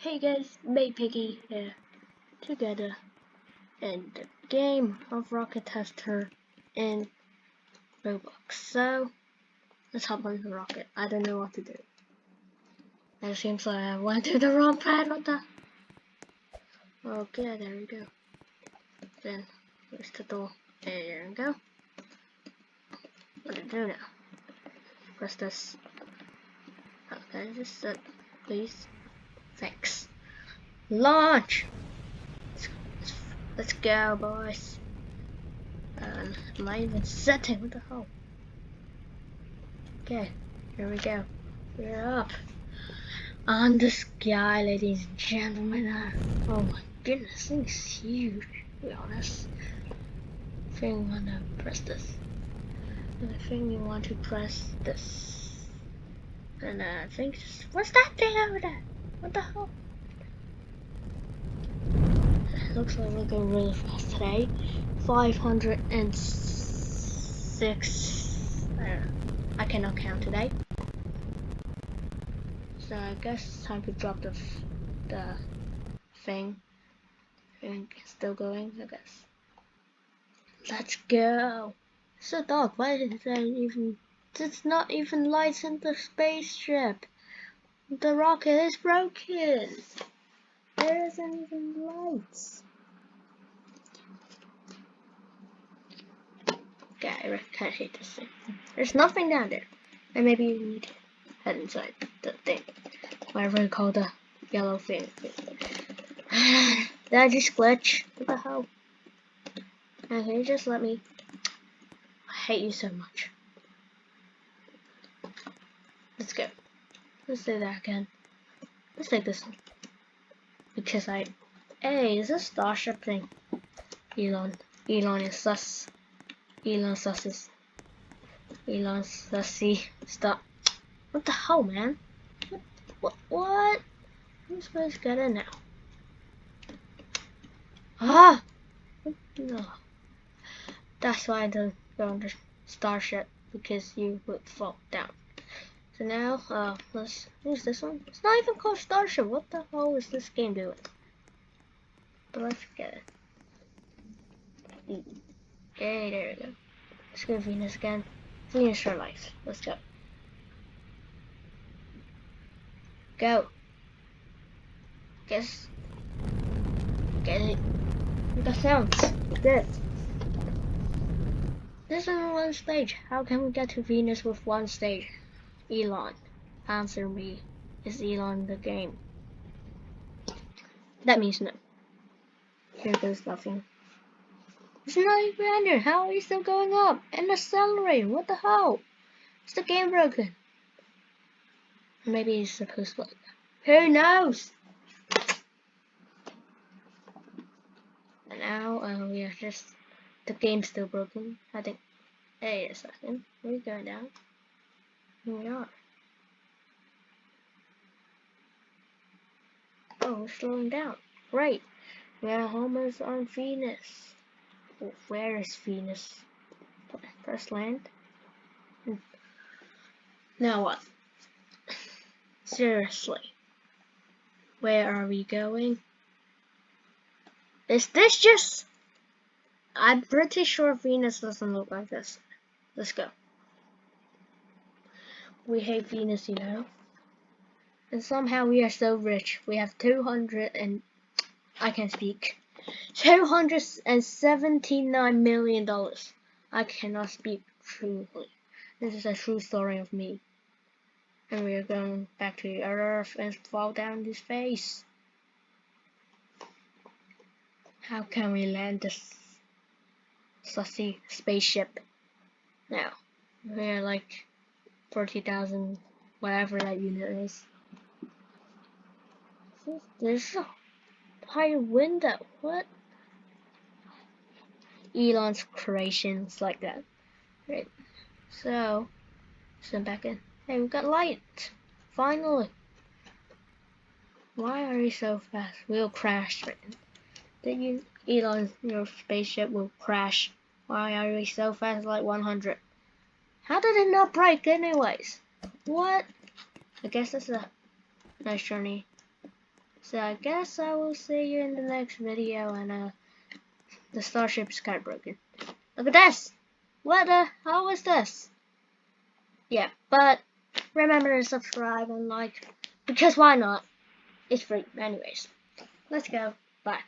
Hey guys, May Piggy here, together in the game of Rocket Tester in Roblox. So, let's hop on the rocket. I don't know what to do. It seems like I went to the wrong pad, what the? Okay, there we go. Then, where's the door? There we go. What do I do now? Press this. Okay, just set, please. Thanks. Launch! Let's, let's, let's go, boys. Um, am I even setting? What the hell? Okay, here we go. We're up. On the sky, ladies and gentlemen. Uh, oh my goodness, thing's huge, to be honest. I think you want to press this. And I think you want to press this. And uh, I think, what's that thing over there? What the hell? Looks like we're going really fast today. 506. I, uh, I cannot count today. So I guess it's time to drop the the thing. Still going, I guess. Let's go. It's so dark. Why is there even? It's not even lights in the spaceship. The rocket is broken. There isn't even lights. Okay, I hate this thing. There's nothing down there. And maybe you need to head inside the thing. Whatever you call the yellow thing. Did I just glitch? What the hell? Now, can you just let me? I hate you so much. Let's go. Let's do that again. Let's take this one. Because I... Hey, is this Starship thing? Elon. Elon is sus. Elon susses. Elon sussy. Stop. What the hell, man? What? What? what? I'm supposed to get in now. Ah! No. That's why I don't go on the Starship. Because you would fall down. So now, uh, let's use this one. It's not even called Starship. What the hell is this game doing? But let's get it. Okay, there we go. Let's go Venus again. Venus for life. Let's go. Go. Guess. Get it. The sounds. Good. This is one stage. How can we get to Venus with one stage? Elon. Answer me. Is Elon the game? That means no. Here goes nothing. It's not even ended. How are you still going up? And accelerating. What the hell? Is the game broken? Maybe it's supposed to like Who knows? And now uh, we are just the game's still broken. I think. Wait a second. We're going down. We are. Oh, we're slowing down. Right. We are almost on Venus. Where is Venus? Press land. Hmm. Now what? Seriously. Where are we going? Is this just... I'm pretty sure Venus doesn't look like this. Let's go we hate Venus, you know. And somehow we are so rich. We have 200 and I can speak. 279 million dollars. I cannot speak truly. This is a true story of me. And we are going back to the Earth and fall down this face. How can we land this sussy spaceship? Now, we're like 40,000, whatever that unit is. There's a high window. What? Elon's creations like that. Right. So, send back in. Hey, we got light. Finally. Why are you so fast? We'll crash. Right? Did you, Elon, your spaceship will crash. Why are we so fast like 100? How did it not break anyways? What? I guess that's a nice journey. So I guess I will see you in the next video and uh the starship is kinda broken. Look at this! What the how was this? Yeah, but remember to subscribe and like because why not? It's free anyways. Let's go. Bye.